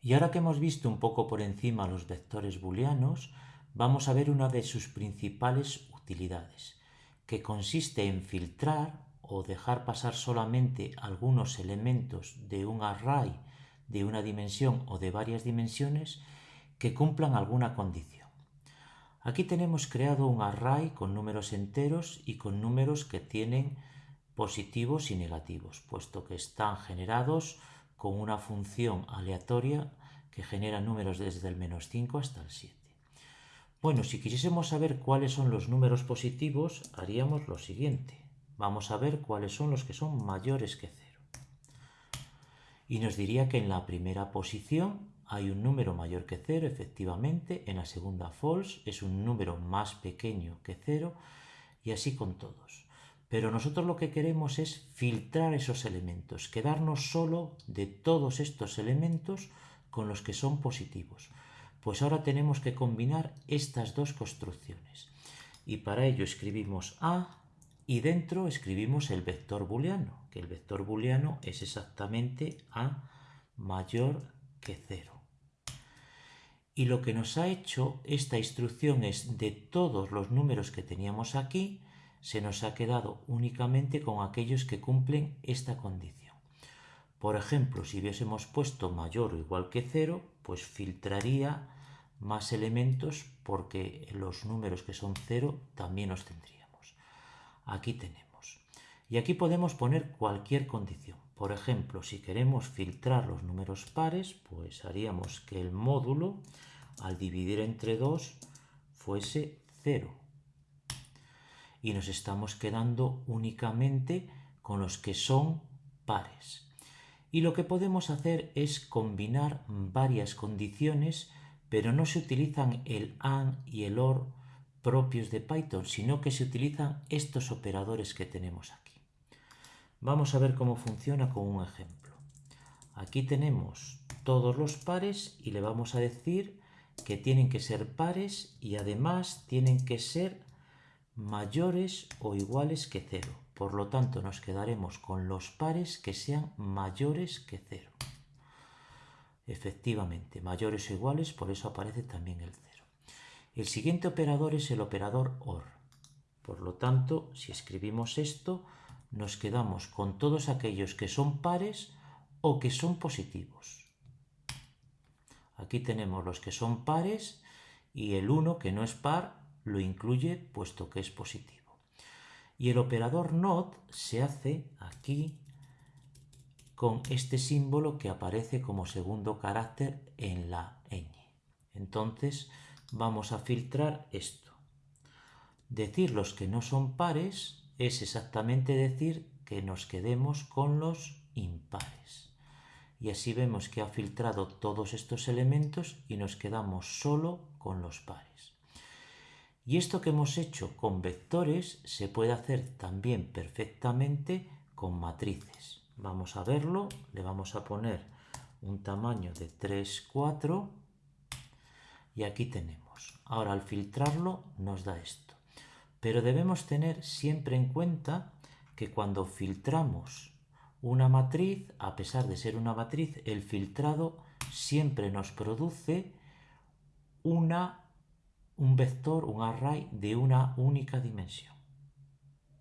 Y ahora que hemos visto un poco por encima los vectores booleanos, vamos a ver una de sus principales utilidades, que consiste en filtrar o dejar pasar solamente algunos elementos de un array de una dimensión o de varias dimensiones que cumplan alguna condición. Aquí tenemos creado un array con números enteros y con números que tienen positivos y negativos, puesto que están generados con una función aleatoria que genera números desde el menos 5 hasta el 7. Bueno, si quisiésemos saber cuáles son los números positivos, haríamos lo siguiente. Vamos a ver cuáles son los que son mayores que 0. Y nos diría que en la primera posición hay un número mayor que 0, efectivamente. En la segunda false es un número más pequeño que 0 y así con todos. Pero nosotros lo que queremos es filtrar esos elementos, quedarnos solo de todos estos elementos con los que son positivos. Pues ahora tenemos que combinar estas dos construcciones. Y para ello escribimos A y dentro escribimos el vector booleano, que el vector booleano es exactamente A mayor que 0. Y lo que nos ha hecho esta instrucción es de todos los números que teníamos aquí, se nos ha quedado únicamente con aquellos que cumplen esta condición. Por ejemplo, si hubiésemos puesto mayor o igual que 0, pues filtraría más elementos porque los números que son 0 también los tendríamos. Aquí tenemos. Y aquí podemos poner cualquier condición. Por ejemplo, si queremos filtrar los números pares, pues haríamos que el módulo, al dividir entre 2, fuese 0 y nos estamos quedando únicamente con los que son pares. Y lo que podemos hacer es combinar varias condiciones, pero no se utilizan el AND y el OR propios de Python, sino que se utilizan estos operadores que tenemos aquí. Vamos a ver cómo funciona con un ejemplo. Aquí tenemos todos los pares y le vamos a decir que tienen que ser pares y además tienen que ser mayores o iguales que 0. Por lo tanto, nos quedaremos con los pares que sean mayores que 0. Efectivamente, mayores o iguales, por eso aparece también el 0. El siguiente operador es el operador OR. Por lo tanto, si escribimos esto, nos quedamos con todos aquellos que son pares o que son positivos. Aquí tenemos los que son pares y el 1 que no es par lo incluye puesto que es positivo. Y el operador NOT se hace aquí con este símbolo que aparece como segundo carácter en la ñ. Entonces vamos a filtrar esto. Decir los que no son pares es exactamente decir que nos quedemos con los impares. Y así vemos que ha filtrado todos estos elementos y nos quedamos solo con los pares. Y esto que hemos hecho con vectores se puede hacer también perfectamente con matrices. Vamos a verlo, le vamos a poner un tamaño de 3, 4 y aquí tenemos. Ahora al filtrarlo nos da esto. Pero debemos tener siempre en cuenta que cuando filtramos una matriz, a pesar de ser una matriz, el filtrado siempre nos produce una un vector, un array de una única dimensión.